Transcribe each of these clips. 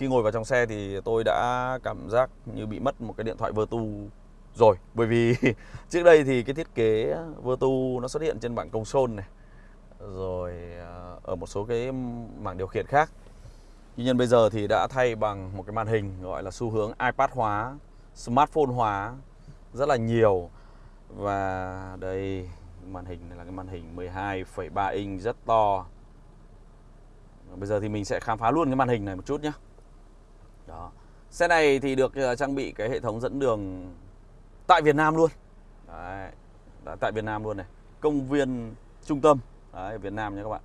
khi ngồi vào trong xe thì tôi đã cảm giác như bị mất một cái điện thoại Vertu rồi. Bởi vì trước đây thì cái thiết kế Vertu nó xuất hiện trên bảng console này rồi ờ, ở một số cái mảng điều khiển khác. Tuy nhiên bây giờ thì đã thay bằng một cái màn hình gọi là xu hướng iPad hóa smartphone hóa rất là nhiều. Và đây màn hình này là cái màn hình 12,3 inch rất to. Bây giờ thì mình sẽ khám phá luôn cái màn hình này một chút nhé đó. Xe này thì được ờ, trang bị cái hệ thống dẫn đường tại Việt Nam luôn. Đấy, đã tại Việt Nam luôn này. Công viên trung tâm. Đấy, Việt Nam nha các bạn.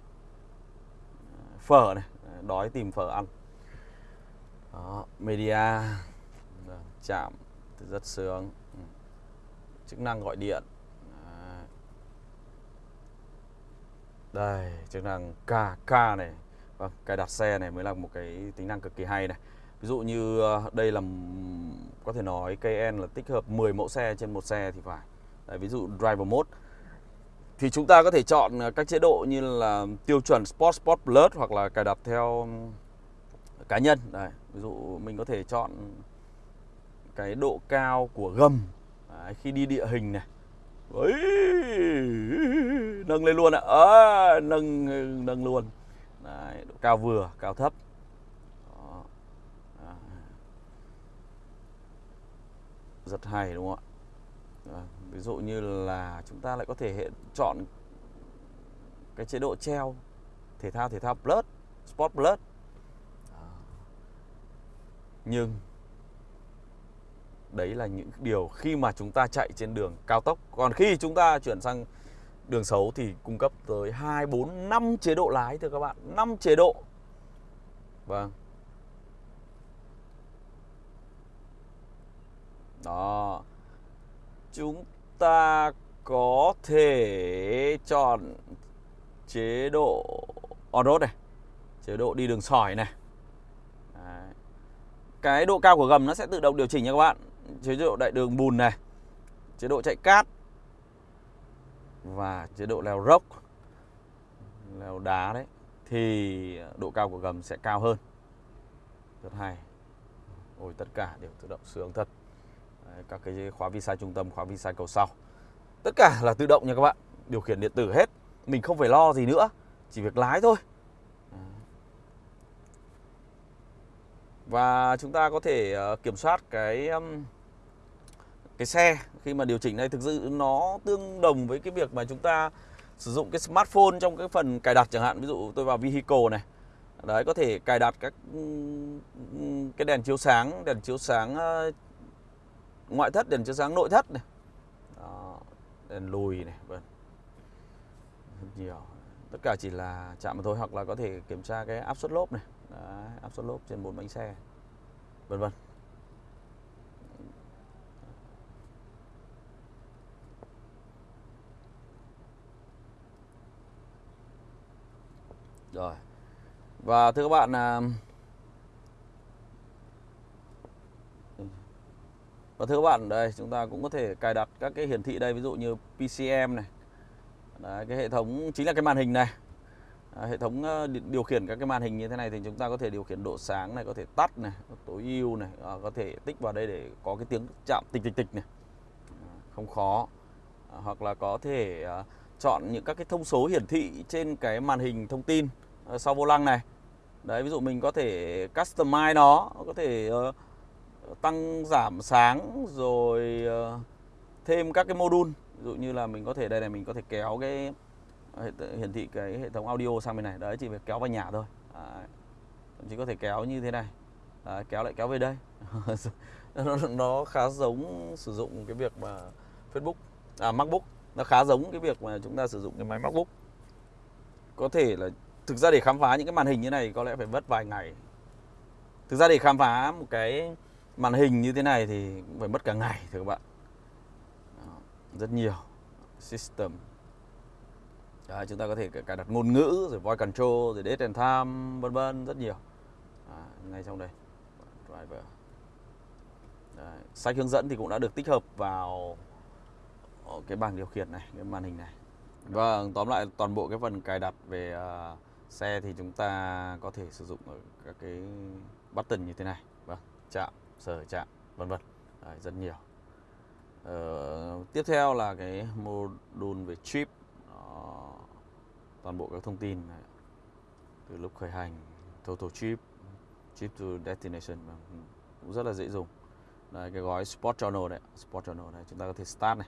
Phở này đói tìm phở ăn. Đó, media. Chạm rất sướng. Ừ. Chức năng gọi điện. Đây chức năng KK này. Và cài đặt xe này mới là một cái tính năng cực kỳ hay này ví dụ như ờ, đây là có thể nói KN là tích hợp 10 mẫu xe trên một xe thì phải. Đấy, ví dụ driver mode. Thì chúng ta có thể chọn ờ, các chế độ như là tiêu chuẩn Sport Sport Plus hoặc là cài đặt theo cá nhân. Đấy, ví dụ mình có thể chọn cái độ cao của gầm. Đấy, khi đi địa hình này. Đấy, nâng lên luôn ạ. À, nâng nâng luôn. Đấy, độ cao vừa cao thấp. Rất hay, đúng không ạ? Ví dụ như là chúng ta lại có thể hệ, chọn cái chế độ treo, thể thao thể thao plus, sport plus. Nhưng đấy là những điều khi mà chúng ta chạy trên đường cao tốc. Còn khi chúng ta chuyển sang đường xấu thì cung cấp tới 2 4 5 chế độ lái, thưa các bạn. 5 chế độ. Vâng. Đó. Chúng ta có thể chọn chế độ on-road này, chế độ đi đường sỏi này. Đấy. cái độ cao của gầm nó sẽ tự động điều chỉnh nha các bạn. Chế độ đại đường bùn này, chế độ chạy cát và chế độ leo dốc leo đá đấy, thì độ cao của gầm sẽ cao hơn. Rất hay. Ôi, tất cả đều tự động sướng thật các cái khóa vi sai trung tâm, khóa vi sai cầu sau. Tất cả là tự động nha các bạn. Điều khiển điện tử hết. Mình không phải lo gì nữa. Chỉ việc lái thôi. Và chúng ta có thể ờ, kiểm soát cái cái xe khi mà điều chỉnh này. Thực sự nó tương đồng với cái việc mà chúng ta sử dụng cái smartphone trong cái phần cài đặt chẳng hạn. Ví dụ tôi vào vehicle này. Đấy, có thể cài đặt các cái đèn chiếu sáng, đèn chiếu sáng ngoại thất đèn chiếu sáng nội thất này. Đó, đèn lùi này vâng nhiều. Tất cả chỉ là chạm mà thôi hoặc là có thể kiểm tra cái áp suất lốp này. Đấy, áp suất lốp trên bốn bánh xe. Vân vân. Rồi. Và thưa các bạn à, Và thưa các bạn, đây chúng ta cũng có thể cài đặt các cái hiển thị đây ví dụ như PCM này. Đấy, cái hệ thống chính là cái màn hình này. À, hệ thống ờ, điều khiển các cái màn hình như thế này thì chúng ta có thể điều khiển độ sáng này, có thể tắt này, tối ưu này, à, có thể tích vào đây để có cái tiếng chạm tịch tịch tịch này. À, không khó. À, hoặc là có thể à, chọn những các cái thông số hiển thị trên cái màn hình thông tin à, sau vô lăng này đấy ví dụ mình có thể customize nó có thể uh, tăng giảm sáng rồi ờ, thêm các cái module. Ví dụ như là mình có thể đây này mình có thể kéo cái ờ, hiển thị cái hệ thống audio sang bên này. Đấy chỉ việc kéo vào nhà thôi. Đấy. chỉ có thể kéo như thế này. Đấy, kéo lại kéo về đây. Nó, nó khá giống sử dụng cái việc mà Facebook à MacBook. Nó khá giống cái việc mà chúng ta sử dụng cái máy MacBook. Có thể là thực ra để khám phá những cái màn hình như này có lẽ phải mất vài ngày. Thực ra để khám phá một cái màn hình như thế này thì cũng phải mất cả ngày thưa các bạn. Đó, rất nhiều system. Đấy, chúng ta có thể cài đặt ngôn ngữ rồi voice control rồi date and time vân vân rất nhiều. À, ngay trong đây. Driver. Đấy, sách hướng dẫn thì cũng đã được tích hợp vào cái bảng điều khiển này cái màn hình này. Vâng tóm lại toàn bộ cái phần cài đặt về uh, xe thì chúng ta có thể sử dụng ở các cái button như thế này. Vâng chạm sở trạng vân vân Đấy, rất nhiều ờ, tiếp theo là cái module về chip Đó. toàn bộ các thông tin này. từ lúc khởi hành total chip chip to destination vâng, cũng rất là dễ dùng Đấy, cái gói Sport Journal đấy, Sport Journal này chúng ta có thể start này.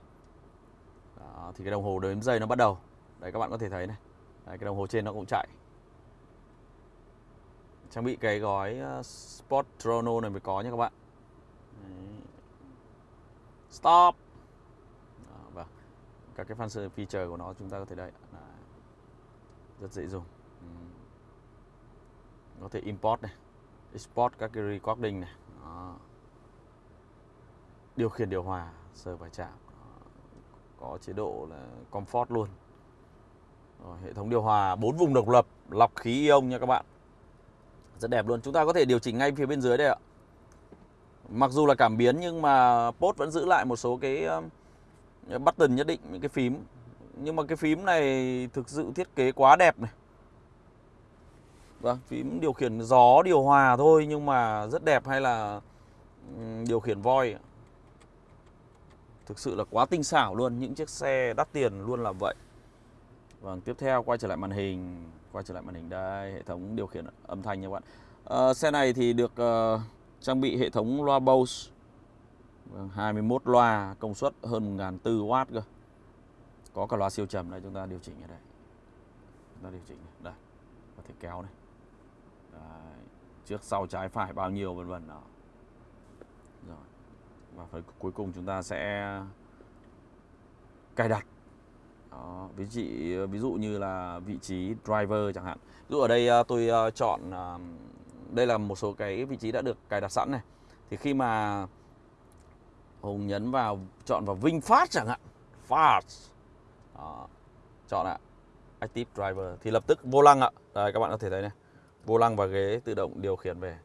Đó, thì cái đồng hồ đếm giây nó bắt đầu. Đấy các bạn có thể thấy này. Đấy, cái đồng hồ trên nó cũng chạy. Trang bị cái gói ờ, Sport Trono này mới có nha các bạn. Đấy. Stop. và vâng. Các cái function feature của nó chúng ta có thể đây. Đấy. Rất dễ dùng. Ừ. Có thể import này, export các cái recording này. Đó điều khiển điều hòa sơ và chạm có chế độ là comfort luôn Rồi, hệ thống điều hòa 4 vùng độc lập lọc khí ion nha các bạn rất đẹp luôn. Chúng ta có thể điều chỉnh ngay phía bên dưới đây ạ. Mặc dù là cảm biến, nhưng mà post vẫn giữ lại một số cái um, button nhất định, những cái phím. Nhưng mà cái phím này thực sự thiết kế quá đẹp này. Vâng phím điều khiển gió, điều hòa thôi, nhưng mà rất đẹp hay là điều khiển voi Thực sự là quá tinh xảo luôn. Những chiếc xe đắt tiền luôn là vậy. Vâng tiếp theo quay trở lại màn hình Quay trở lại màn hình đây Hệ thống điều khiển âm thanh nha các bạn. À, Xe này thì được uh, trang bị hệ thống loa Bose. Vâng, 21 loa công suất hơn 1400W cơ. Có cả loa siêu trầm đây chúng ta điều chỉnh ở đây. Chúng ta điều chỉnh này. đây Có thể kéo này. Đấy. Trước sau trái phải bao nhiêu vân vân đó. Rồi và phần cuối cùng chúng ta sẽ cài đặt đó, ví dụ ví dụ như là vị trí driver chẳng hạn. Ví dụ ở đây à, tôi à, chọn à, đây là một số cái vị trí đã được cài đặt sẵn này. Thì khi mà Hùng nhấn vào chọn vào VinFast chẳng hạn. Fast. Đó, chọn ạ. Active driver. Thì lập tức vô lăng ạ. Đây các bạn có thể thấy này. Vô lăng và ghế tự động điều khiển về.